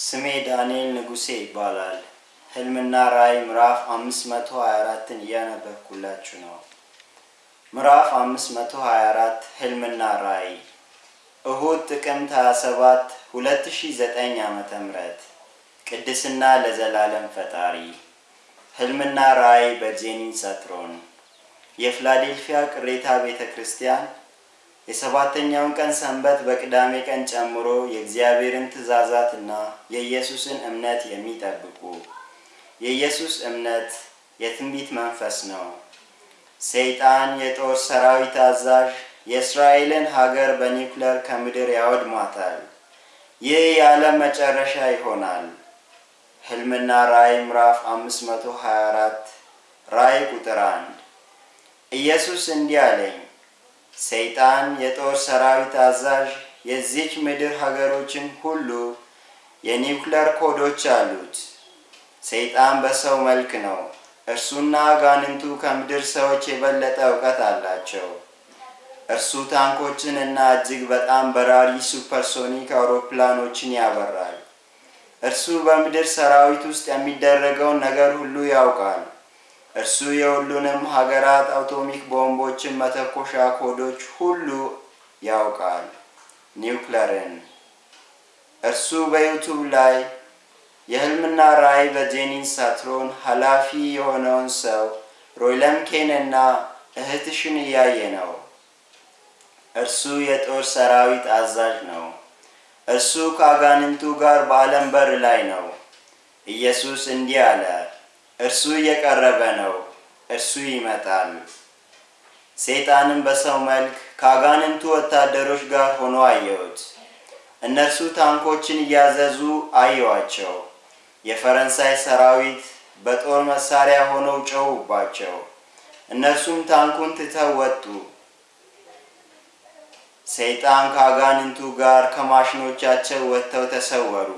ስሜ ዳንኤል ንጉሴ ይባላል። ህልምና ራእይ ምዕራፍ 524ን እያነበብኩላችሁ ነው። ምዕራፍ 524 ህልምና ራእይ እሁድ ጥቅምት 27 2009 ዓመተ ምህረት ቅድስና ለዘላለም ፈጣሪ ህልምና ራእይ በጄኒን ሰትሮን የፊላዴልፊያ ቅሬታ ቤተ ክርስቲያን የሰባተኛውን ቀን ሰንበት በቅዳሜ ቀን ጨምሮ የእግዚአብሔርን ትእዛዛትና የኢየሱስን እምነት የሚጠብቁ የኢየሱስ እምነት የትንቢት መንፈስ ነው። ሰይጣን የጦር ሰራዊት አዛዥ የእስራኤልን ሀገር በኒውክለር ከምድር ያወድማታል። ይህ የዓለም መጨረሻ ይሆናል። ህልምና ራእይ ምዕራፍ 524 ራእይ ቁጥር 1 ኢየሱስ እንዲህ አለኝ፣ ሰይጣን የጦር ሰራዊት አዛዥ የዚች ምድር ሀገሮችን ሁሉ የኒውክለር ኮዶች አሉት። ሰይጣን በሰው መልክ ነው። እርሱና አጋንንቱ ከምድር ሰዎች የበለጠ እውቀት አላቸው። እርሱ ታንኮችን እና እጅግ በጣም በራሪ supersonic አውሮፕላኖችን ያበራል። እርሱ በምድር ሰራዊት ውስጥ የሚደረገውን ነገር ሁሉ ያውቃል። እርሱ የሁሉንም ሀገራት atomic ቦምቦችን መተኮሻ ኮዶች ሁሉ ያውቃል። ኒውክለርን እርሱ በዩቱብ ላይ የህልምና ራእይ በጄኒን ሳትሮን ኃላፊ የሆነውን ሰው ሮይለምኬን እና እህትሽን እያየ ነው። እርሱ የጦር ሰራዊት አዛዥ ነው። እርሱ ከአጋንንቱ ጋር በዓለም በር ላይ ነው። ኢየሱስ እንዲህ አለ፣ እርሱ እየቀረበ ነው፣ እርሱ ይመጣል። ሰይጣንም በሰው መልክ ከአጋንንቱ ወታደሮች ጋር ሆኖ አየሁት። እነርሱ ታንኮችን እያዘዙ አየዋቸው። የፈረንሳይ ሰራዊት በጦር መሳሪያ ሆነው ጮኹባቸው። እነርሱም ታንኩን ትተው ወጡ። ሰይጣን ከአጋንንቱ ጋር ከማሽኖቻቸው ወጥተው ተሰወሩ።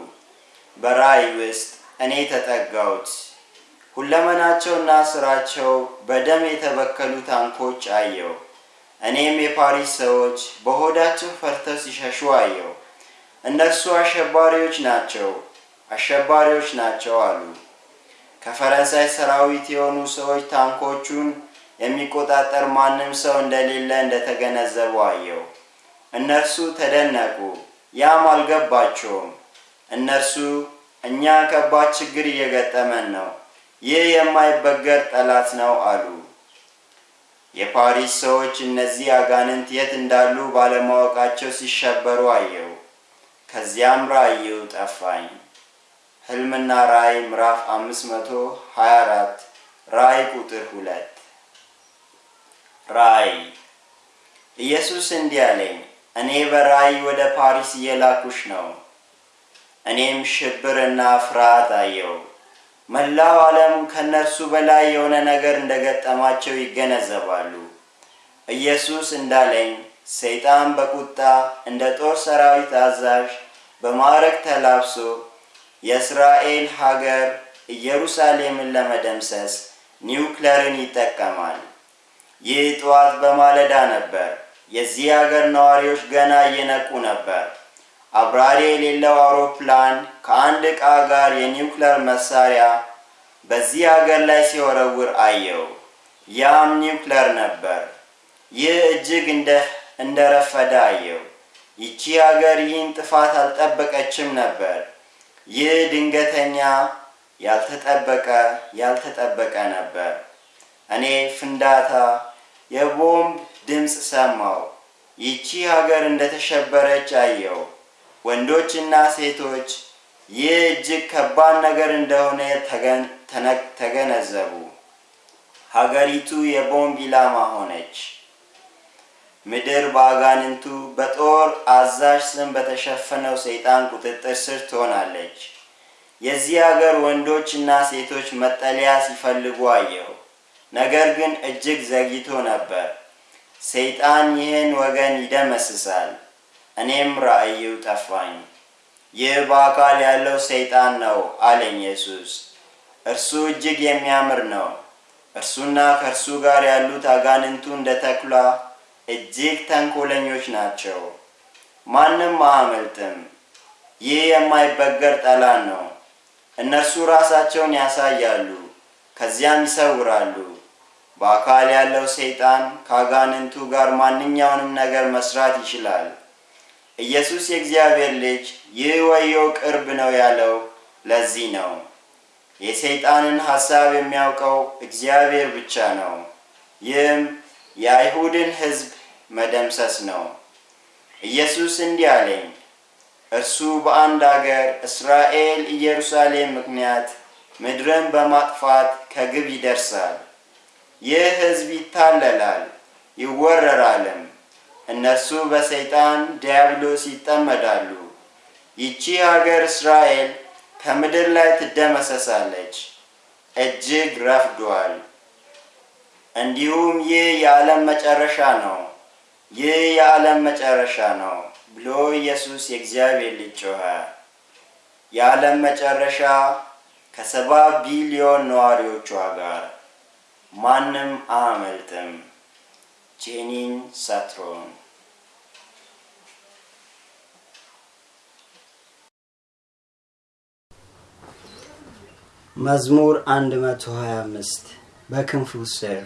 በራእይ ውስጥ እኔ ተጠጋሁት። ሁለመናቸውና ስራቸው በደም የተበከሉ ታንኮች አየው። እኔም የፓሪስ ሰዎች በሆዳቸው ፈርተው ሲሸሹ አየው። እነርሱ አሸባሪዎች ናቸው፣ አሸባሪዎች ናቸው አሉ። ከፈረንሳይ ሰራዊት የሆኑ ሰዎች ታንኮቹን የሚቆጣጠር ማንም ሰው እንደሌለ እንደተገነዘቡ አየው። እነርሱ ተደነቁ፣ ያም አልገባቸውም። እነርሱ እኛ ከባድ ችግር እየገጠመን ነው፣ ይህ የማይበገር ጠላት ነው አሉ። የፓሪስ ሰዎች እነዚህ አጋንንት የት እንዳሉ ባለማወቃቸው ሲሸበሩ አየው። ከዚያም ራእዩ ጠፋኝ። ሕልምና ራእይ ምዕራፍ 524 ራእይ ቁጥር ሁለት ራእይ ኢየሱስ እንዲህ አለኝ፣ እኔ በራእይ ወደ ፓሪስ እየላኩሽ ነው። እኔም ሽብርና ፍርሃት አየው። መላው ዓለም ከእነርሱ በላይ የሆነ ነገር እንደገጠማቸው ይገነዘባሉ። ኢየሱስ እንዳለኝ ሰይጣን በቁጣ እንደ ጦር ሰራዊት አዛዥ በማዕረግ ተላብሶ የእስራኤል ሀገር ኢየሩሳሌምን ለመደምሰስ ኒውክለርን ይጠቀማል። ይህ ጠዋት በማለዳ ነበር። የዚህ ሀገር ነዋሪዎች ገና እየነቁ ነበር። አብራሪ የሌለው አውሮፕላን ከአንድ ዕቃ ጋር የኒውክለር መሳሪያ በዚህ ሀገር ላይ ሲወረውር አየው። ያም ኒውክለር ነበር። ይህ እጅግ እንደረፈደ አየው። ይቺ ሀገር ይህን ጥፋት አልጠበቀችም ነበር። ይህ ድንገተኛ ያልተጠበቀ ያልተጠበቀ ነበር። እኔ ፍንዳታ፣ የቦምብ ድምፅ ሰማው። ይቺ ሀገር እንደተሸበረች አየው። ወንዶችና ሴቶች ይህ እጅግ ከባድ ነገር እንደሆነ ተገነዘቡ። ሀገሪቱ የቦምብ ኢላማ ሆነች። ምድር በአጋንንቱ በጦር አዛዥ ስም በተሸፈነው ሰይጣን ቁጥጥር ስር ትሆናለች። የዚህ ሀገር ወንዶችና ሴቶች መጠለያ ሲፈልጉ አየሁ። ነገር ግን እጅግ ዘግይቶ ነበር። ሰይጣን ይህን ወገን ይደመስሳል። እኔም ራእዩ ጠፋኝ። ይህ በአካል ያለው ሰይጣን ነው አለኝ ኢየሱስ። እርሱ እጅግ የሚያምር ነው። እርሱና ከእርሱ ጋር ያሉት አጋንንቱ እንደ ተኩላ እጅግ ተንኮለኞች ናቸው። ማንም አያመልጥም። ይህ የማይበገር ጠላት ነው። እነርሱ ራሳቸውን ያሳያሉ፣ ከዚያም ይሰውራሉ። በአካል ያለው ሰይጣን ከአጋንንቱ ጋር ማንኛውንም ነገር መስራት ይችላል። ኢየሱስ የእግዚአብሔር ልጅ ይህ ወዮ ቅርብ ነው ያለው ለዚህ ነው። የሰይጣንን ሐሳብ የሚያውቀው እግዚአብሔር ብቻ ነው። ይህም የአይሁድን ሕዝብ መደምሰስ ነው። ኢየሱስ እንዲህ አለኝ፣ እርሱ በአንድ አገር እስራኤል ኢየሩሳሌም ምክንያት ምድርን በማጥፋት ከግብ ይደርሳል። ይህ ሕዝብ ይታለላል ይወረራልም። እነርሱ በሰይጣን ዲያብሎስ ይጠመዳሉ። ይቺ ሀገር እስራኤል ከምድር ላይ ትደመሰሳለች። እጅግ ረፍዷል። እንዲሁም ይህ የዓለም መጨረሻ ነው፣ ይህ የዓለም መጨረሻ ነው ብሎ ኢየሱስ የእግዚአብሔር ልጅ ጮኸ። የዓለም መጨረሻ ከሰባ ቢሊዮን ነዋሪዎቿ ጋር ማንም አያመልጥም። ጄኒን ሳትሮን መዝሙር 125 በክንፉ ስር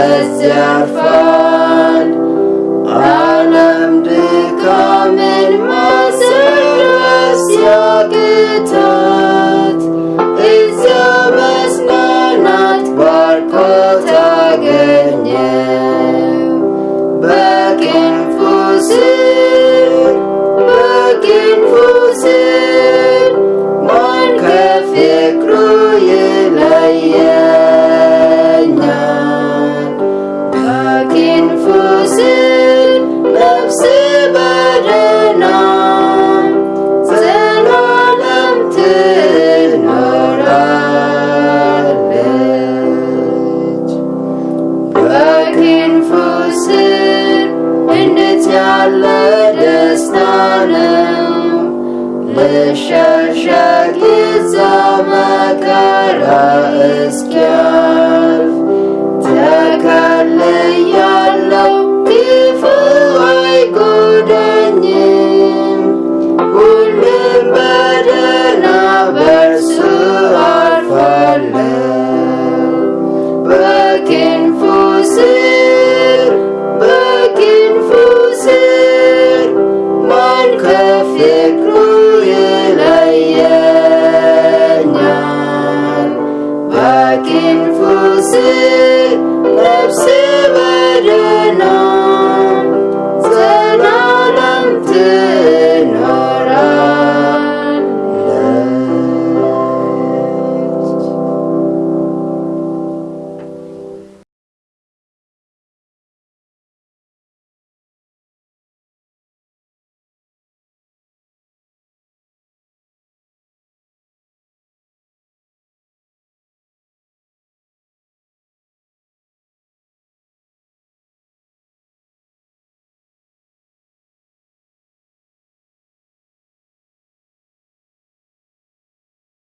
words are fond All am becoming more serious Your guitar It's almost no not Barcode again Back in full Back in